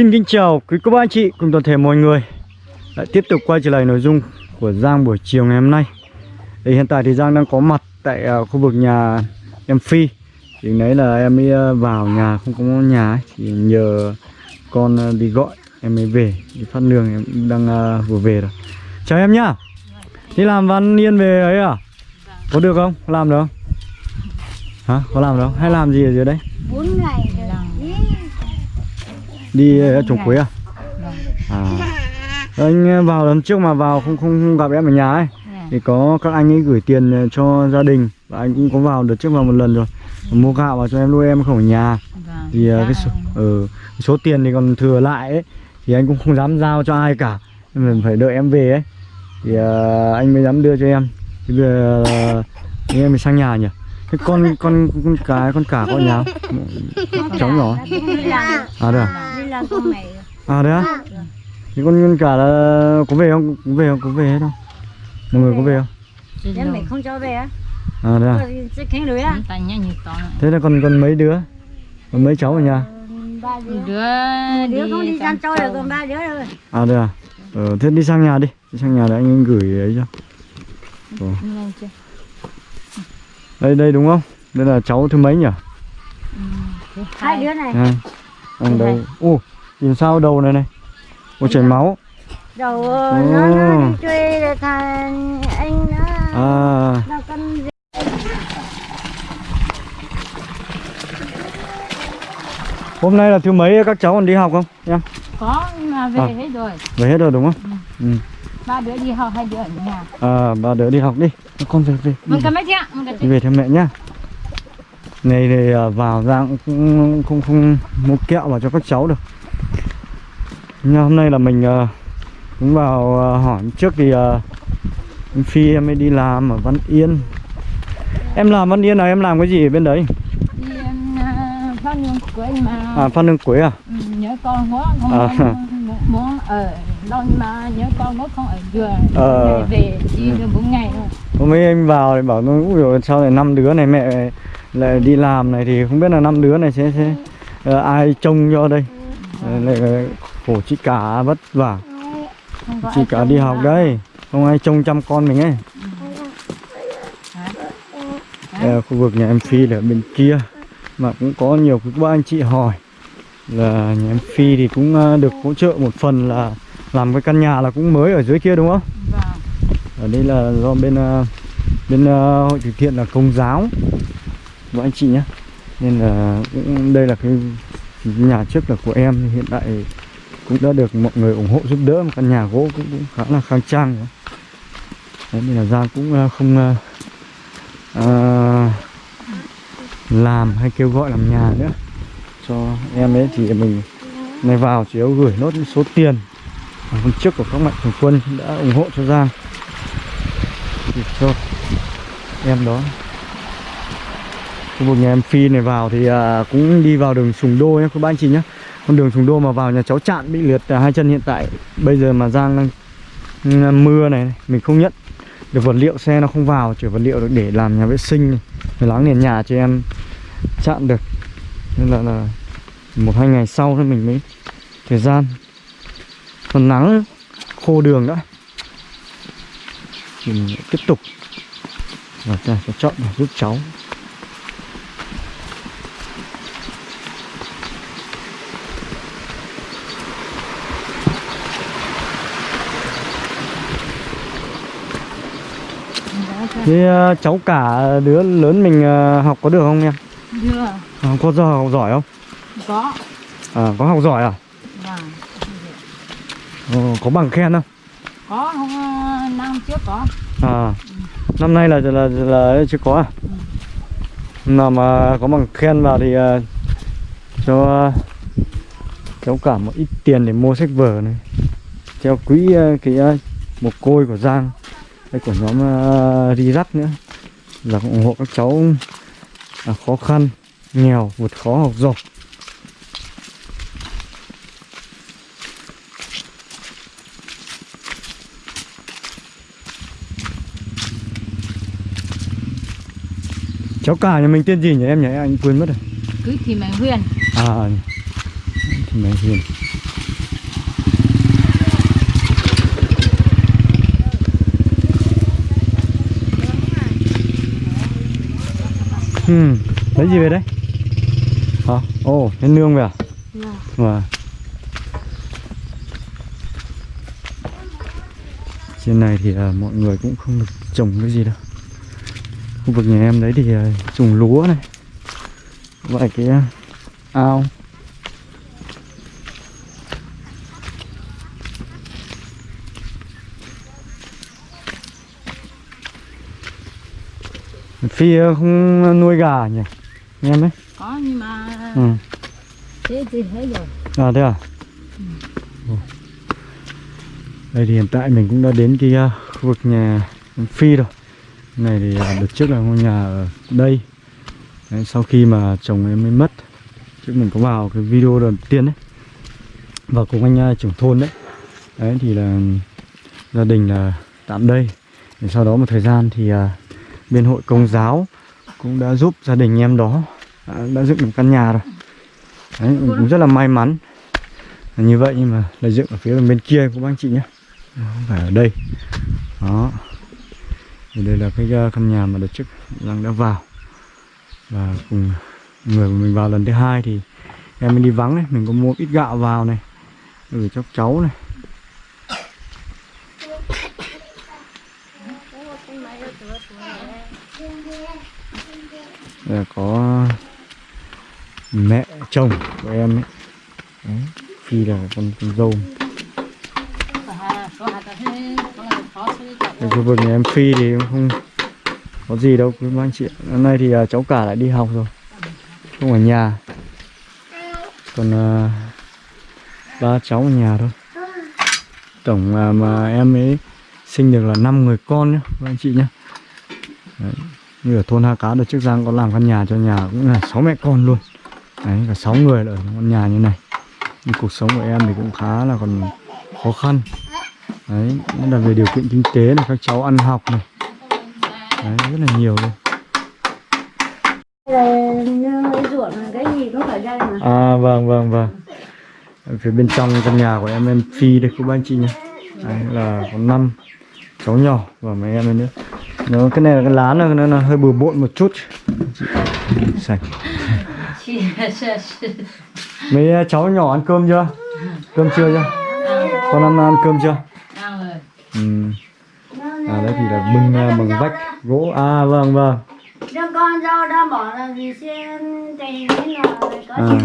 Xin kính chào quý cô bác anh chị cùng toàn thể mọi người Lại tiếp tục quay trở lại nội dung của Giang buổi chiều ngày hôm nay thì Hiện tại thì Giang đang có mặt tại uh, khu vực nhà em Phi Thì nãy là em mới uh, vào nhà không có nhà ấy, Thì nhờ con uh, đi gọi em mới về Đi phát lương em đang uh, vừa về rồi Chào em nhá Đi làm văn yên về ấy à Có được không? Làm được không? Hả? Có làm được không? Hay làm gì ở dưới đấy? bốn ngày rồi Ý, Đi uh, trồng quế à? À. Anh vào lần trước mà vào không không gặp em ở nhà ấy thì có các anh ấy gửi tiền cho gia đình. Và anh cũng có vào đợt trước vào một lần rồi. Mua gạo vào cho em nuôi em không ở nhà. Thì ờ, cái số, ừ, số tiền thì còn thừa lại ấy thì anh cũng không dám giao cho ai cả. Mình phải đợi em về ấy. Thì uh, anh mới dám đưa cho em. Thì bây giờ uh, em mới sang nhà nhỉ? Cái con con con cái con cả có nhà không? cháu nhỏ. Làm à à con mày à đấy á? Thì con con cả là có về không? Có về không? Có về hết không? Mọi người có về không? Em mày không cho về á. À đấy à? Này. thế là còn còn mấy đứa? Còn mấy cháu ở nhà? Ba đứa. Đứa đứa không đi chăn trâu rồi còn ba đứa rồi. À đây à? Ờ, thế đi sang nhà đi. Đi sang nhà để anh, anh gửi ấy cho. Ồ. chưa đây đây đúng không? Đây là cháu thứ mấy nhỉ? Hai đứa này. À, anh đây. ô nhìn sao đầu này này. Ô chảy máu. Đầu ờ, nó nó đi chơi rồi thằng anh nó à. Nó con gì? Hôm nay là thứ mấy các cháu còn đi học không? Em có mà về À. hết rồi. Về hết rồi đúng không? Ừ. ba đứa đi học hai đứa ở nhà. À ba đứa đi học đi. Con về về. Mình cầm mấy chị ạ? Về theo mẹ nhá này thì à, vào ra cũng không không, mua kẹo vào cho các cháu được. Nhưng hôm nay là mình à, cũng vào à, hỏi trước thì em phi em mới đi làm ở văn yên. Em làm văn yên là em làm cái gì ở bên đấy? Đi em phát anh mà. À phan lương quế à? Ừ, nhớ con quá không À. muốn, muốn ở đâu mà nhớ con quá không ở vừa. Ờ. Về đi được bốn ngày rồi. Hôm ấy em vào thì bảo nó ui sao lại năm đứa này mẹ lại đi làm này thì không biết là năm đứa này sẽ, sẽ ờ, ai trông cho đây. Ờ, lại lại khổ chị cả vất vả. Chị cả đi học đây không ai trông chăm con mình ấy. Đây là khu vực nhà em Phi là ở bên kia mà cũng có nhiều các anh chị hỏi là nhà em Phi thì cũng ờ, được hỗ trợ một phần là làm cái căn nhà là cũng mới ở dưới kia đúng không? Vâng. Ở đây là do bên ờ, bên ờ, hội từ thiện là công giáo các anh chị nhé. Nên là cũng đây là cái nhà trước là của em hiện tại cũng đã được mọi người ủng hộ giúp đỡ. Một căn nhà gỗ cũng, cũng khá là khang trang. Đấy, nên là Giang cũng ờ, không uh, làm hay kêu gọi làm nhà nữa. Cho em ấy thì mình này vào chỉ yếu gửi nốt số tiền. Hôm trước của các mạnh thường quân đã ủng hộ cho Giang. Thì cho em đó khu vực nhà em Phi này vào thì à, cũng đi vào đường Sùng Đô nhé các bạn anh chị nhé con đường Sùng Đô mà vào nhà cháu chạn bị liệt à, hai chân hiện tại. Bây giờ mà Giang đang mưa này mình không nhận được vật liệu xe nó không vào chỉ vật liệu được để làm nhà vệ sinh này để láng nền nhà cho em chặn được. Nên là, là một hai ngày sau thì mình mới thời gian. Còn nắng khô đường đã. Mình tiếp tục. Và ta sẽ chọn giúp cháu. Thế ờ, cháu cả đứa lớn mình ờ, học có được không em? Đưa. À, có giờ học giỏi không? có À, có học giỏi à? vâng Ờ, có bằng khen không? có không ờ, năm trước có À, năm nay là là là chưa có à? Nào mà có bằng khen vào thì ờ, cho ờ, cháu cả một ít tiền để mua sách vở này, theo quỹ ờ, cái ờ, một côi của Giang, đây của nhóm uh, Rirac nữa, là ủng hộ các cháu à, khó khăn, nghèo, vượt khó học giỏi. Cháu cả nhà mình tên gì nhỉ em nhỉ? Anh quên mất rồi. cứ thì mày huyền À thì mày hiền ừ. lấy gì về đấy hả ồ nhân nương về à Vâng. Vâng. Trên này thì à, mọi người cũng không được trồng cái gì đâu. Khu vực nhà em đấy thì à, trồng lúa này. Vài cái à, ao. Phi à, không nuôi gà nhỉ? Nghe em đấy. có nhưng mà Ừ. thế thì hết rồi À thế à? Ồ. Đây thì hiện tại mình cũng đã đến cái uh, khu vực nhà Phi rồi Này thì đợt trước là ngôi nhà ở đây đấy, Sau khi mà chồng em mới mất Trước mình có vào cái video đầu tiên đấy Và cùng anh trưởng thôn đấy Đấy thì là gia đình là tạm đây Để sau đó một thời gian thì bên hội công giáo cũng đã giúp gia đình em đó đã, đã dựng được căn nhà rồi. Đấy, mình cũng rất là may mắn. Là như vậy nhưng mà là dựng ở phía bên kia của anh chị nhé. Không phải ở đây. Đó. Thì đây là cái ờ, căn nhà mà đợt trước đang đã vào. Và cùng người của mình vào lần thứ hai thì em mới đi vắng này mình có mua ít gạo vào này gửi cho cháu này. Là có mẹ chồng của em ấy Đấy. Phi là con, con dâu có khu vực nhà em Phi thì cũng không có gì đâu quý anh chị. Hôm nay thì à, cháu cả lại đi học rồi Không ở nhà Còn uh, ba cháu ở nhà thôi Tổng uh, mà em ấy sinh được là 5 người con nhá các anh chị nhá. Đấy. Như ở thôn Ha Cá đợt trước Giang có làm căn nhà cho nhà cũng là 6 mẹ con luôn. Đấy, cả 6 người ở căn nhà như này. Nhưng cuộc sống của em thì cũng khá là còn khó khăn. Đấy, là về điều kiện kinh tế này, các cháu ăn học này. Đấy, rất là nhiều luôn. À vâng vâng vâng. Ở phía bên trong căn nhà của em em Phi đây cô bác anh chị nhé Đấy là có năm cháu nhỏ và mấy em ấy nữa. Nó cái này là cái lá nó, nó, hơi bừa bộn một chút. Sạch. Mấy ờ, cháu nhỏ ăn cơm chưa? Cơm chưa chưa? Con ăn ăn cơm chưa? Ăn rồi. Ừ. à đấy thì là bưng ờ, bằng vách gỗ. À vâng vâng. Đứa con dâu đã bỏ là vì xem tình thế nào có à.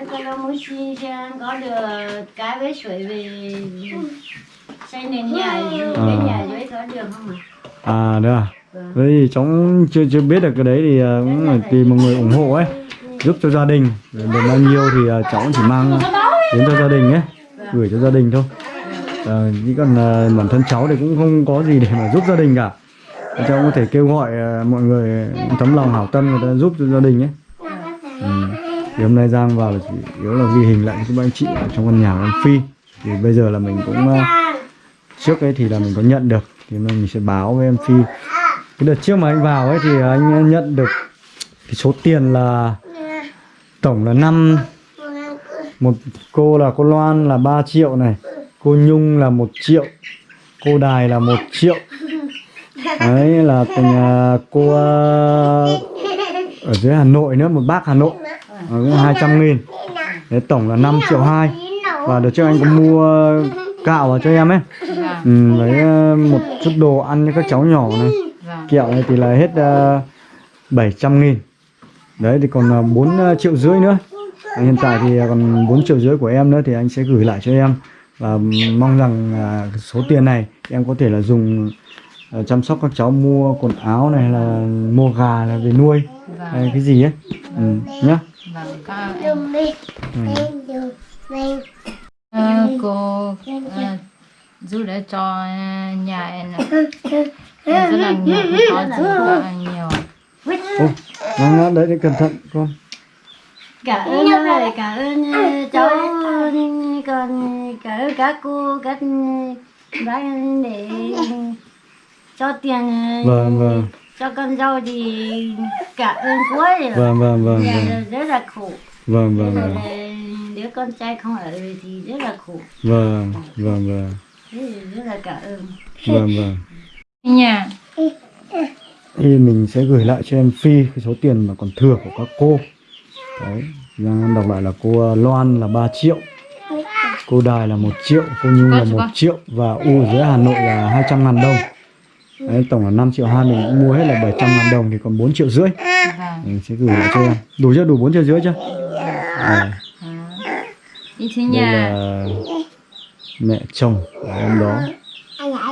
Đứa con muốn xin xem có được cái với suối về xây nền nhà cái nhà dưới có được không ạ? à đấy à? Vâng. Đấy thì cháu chưa chưa biết được cái đấy thì ờ, cũng phải tìm một người ủng hộ ấy. giúp cho gia đình. Được bao nhiêu thì ờ, cháu chỉ mang đến cho gia đình ấy. Gửi cho gia đình thôi. À, chỉ còn ờ, bản thân cháu thì cũng không có gì để mà giúp gia đình cả. Cháu có thể kêu gọi ờ, mọi người tấm lòng hảo tâm người ta giúp cho gia đình ấy. Ừ. thì hôm nay Giang vào là chỉ yếu là ghi hình lại cho các anh chị ở trong căn nhà của anh Phi. Thì bây giờ là mình cũng ờ, trước ấy thì là mình có nhận được. Thì mình sẽ báo với em Phi. Cái đợt trước mà anh vào ấy thì anh nhận được cái số tiền là tổng là năm. Một cô là cô Loan là 3 triệu này, cô Nhung là một triệu, cô Đài là một triệu. Đấy, là tình cô à, ở dưới Hà Nội nữa, một bác Hà Nội. Hai trăm nghìn. Đấy, tổng là 5 triệu hai. Và đợt trước anh có mua gạo vào cho em ấy ừ, với à, một chút đồ ăn cho các cháu nhỏ này. Vâng. Kẹo này thì là hết uh, 700 nghìn. Đấy thì còn uh, 4 triệu rưỡi nữa. À, hiện tại thì còn 4 triệu rưỡi của em nữa thì anh sẽ gửi lại cho em. Và mong rằng à, số tiền này em có thể là dùng à, chăm sóc các cháu mua quần áo này hay là mua gà là về nuôi. Hay vâng cái gì ấy. Ừ, nhá. Vâng các em. Ừ. Ờ, cô ờ, giúp đỡ cho nhà em rất là nhiều có giúp rất là nhiều. Ô, vâng, đấy thì cẩn thận con. Cảm ơn ơi, cảm ơn ờ, cháu còn cảm ơn các cô các bác để cho tiền ờ, vâng vâng. cho con dâu thì cảm ơn quá rồi. Vâng vâng vâng Nhà vâng. rất là khổ. Vâng vâng vâng. đứa con trai không ở thì rất là khổ. Vâng vâng vâng rất là cảm ơn vâng vâng. Nhà. Thì mình sẽ gửi lại cho em Phi cái số tiền mà còn thừa của các cô. Đấy Giang em đọc lại là cô Loan là 3 triệu cô Đài là 1 triệu cô Nhung là 1 triệu và U dưới Hà Nội là 200 ngàn đồng. Đấy, tổng là 5 triệu hai mình cũng mua hết là 700 ngàn đồng thì còn 4 triệu rưỡi. Vâng. Mình sẽ gửi lại cho em. Đủ chưa? Đủ 4 triệu rưỡi chưa? À, đây nhà. Là mẹ chồng của em đó.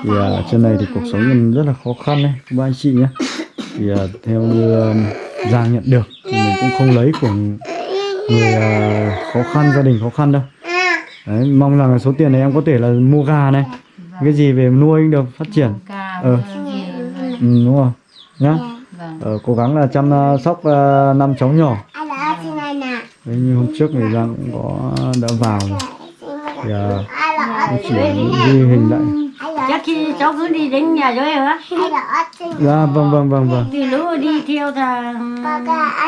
Thì à, trên này thì cuộc sống em rất là khó khăn đấy các ba anh chị nhé. Thì à, theo như um, Giang nhận được thì mình cũng không lấy của người à, khó khăn gia đình khó khăn đâu. Đấy, mong rằng là số tiền này em có thể là mua gà này cái gì về nuôi được phát triển. Ờ. rồi. ừ, đúng không nhá. Vâng. Ờ, cố gắng là chăm à, sóc à, năm cháu nhỏ. Đấy như hôm trước thì Giang cũng có đã vào rồi. Thì à, chỉ ghi hình lại. Chắc khi cháu cứ đi đến nhà rồi hả? Dạ vâng vâng vâng vâng. Từ lúc đi theo thằng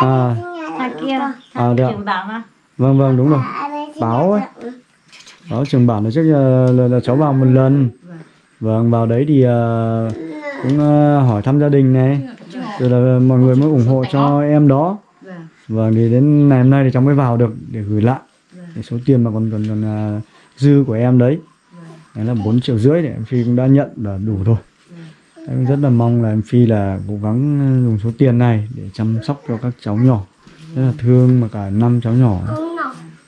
à. thằng kia À, thằng được. trưởng bảo mà. Vâng vâng đúng rồi. Báo ấy. báo trường bản là trước giờ là, là cháu vào một lần. Vâng vào đấy thì à, cũng à, hỏi thăm gia đình này. Rồi là mọi người mới ủng hộ cho em đó. Vâng thì đến ngày hôm nay thì cháu mới vào được để gửi lại. Cái số tiền mà còn còn còn à, dư của em đấy. Đấy là 4 triệu rưỡi để em phi cũng đã nhận là đủ thôi em rất là mong là em phi là cố gắng dùng số tiền này để chăm sóc cho các cháu nhỏ. Rất là thương mà cả năm cháu nhỏ.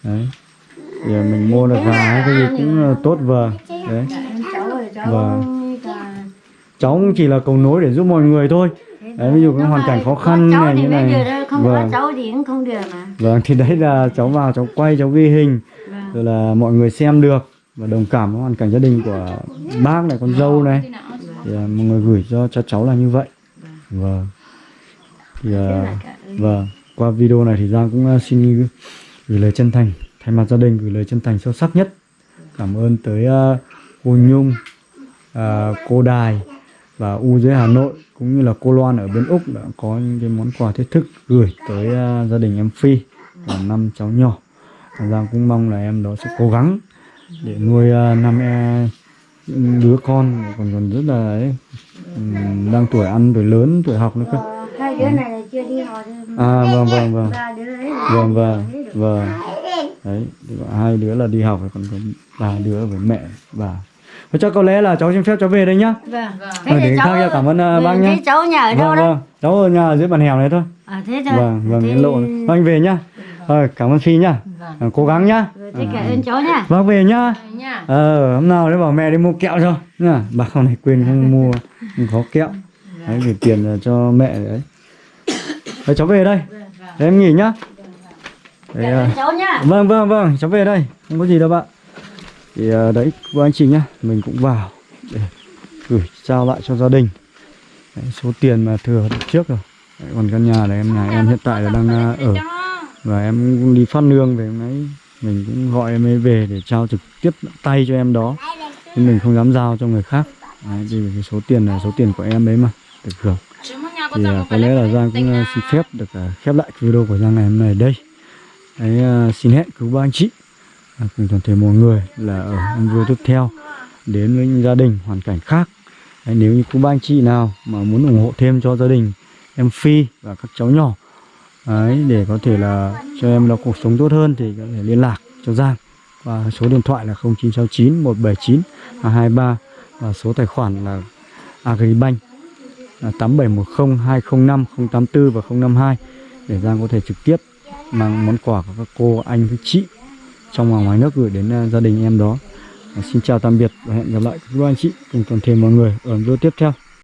Đấy. Thì mình mua được gà hay cái gì cũng là tốt vâng đấy. Cháu Vâng. cháu cũng chỉ là cầu nối để giúp mọi người thôi. Đấy ví dụ cái hoàn cảnh khó khăn này như này. không có vâng. cháu thì cũng không được mà. Vâng thì đấy là cháu vào cháu quay cháu ghi hình. vâng rồi là mọi người xem được và đồng cảm với hoàn cảnh gia đình của bác này con dâu này. Thì uh, mọi người gửi cho cho cháu là như vậy. Vâng thì uh, vâng qua video này thì Giang cũng à, xin gửi, lời chân thành thay mặt gia đình gửi lời chân thành sâu sắc nhất. Cảm ơn tới uh, cô Nhung uh, cô Đài và U dưới Hà Nội cũng như là cô Loan ở bên Úc đã có những cái món quà thiết thực gửi tới uh, gia đình em Phi và năm cháu nhỏ. Giang cũng mong là em đó sẽ cố gắng để nuôi à, năm e, đứa con. Còn còn rất là ấy, ừm, đang tuổi ăn tuổi lớn tuổi học nữa cơ. Ờ, hai đứa này là chưa đi học à vâng vâng vâng. vâng vâng vâng. Đấy hai đứa là đi học còn có ba đứa với mẹ và Và chắc có lẽ là cháu xin phép cháu về đây nhá. Vâng. Ờ, để khác nha, cảm ơn, à, bác nhé. thế cháu nhà ở đâu vâng vâng. Cháu ở nhà ở dưới bàn hẻo này thôi. À thế thôi. Vâng vâng thế... lộ vâng anh về nhá ờ, cảm ơn phi nhá vâng. Ờ, cố gắng nhá. Rồi, thế cảm ơn cháu nha. Vâng về nhá. Nha. Ờ hôm nào đấy bảo mẹ đi mua kẹo cho. Nhá bà con này quên không mua không có kẹo. Đấy gửi tiền là cho mẹ đấy. Đấy cháu về đây. Đấy, em nghỉ nhá. Đấy, à, cháu nha. Vâng vâng vâng cháu về đây. Không có gì đâu bạn. Thì à, đấy cô anh chị nhá. Mình cũng vào để gửi trao lại cho gia đình. Đấy, số tiền mà thừa được trước rồi. Đấy, còn căn nhà này em nhà em hiện tại là đang ở và em cũng đi phát nương về hôm nay mình cũng gọi em ấy về để trao trực tiếp tay cho em đó. Nhưng mình không dám giao cho người khác. Đấy, vì cái số tiền là số tiền của em đấy mà được hưởng. Thì à, có lẽ là Giang cũng à, xin phép được à, khép lại cái video của Giang ngày hôm nay ở đây. Đấy, à, xin hẹn cứu ba anh chị à, cùng toàn thể mọi người là ở video tiếp theo. Đến với những gia đình hoàn cảnh khác. Đấy, nếu như quý ba anh chị nào mà muốn ủng hộ thêm cho gia đình em Phi và các cháu nhỏ đấy, để có thể là cho em nó cuộc sống tốt hơn thì có thể liên lạc cho Giang và số điện thoại là 0969 179 223 và số tài khoản là Agribank là 8710 205 084 và 052 để Giang có thể trực tiếp mang món quà của các cô anh các chị trong và ngoài nước gửi đến à, gia đình em đó. Xin chào tạm biệt và hẹn gặp lại các anh chị cùng toàn thể mọi người ở video tiếp theo.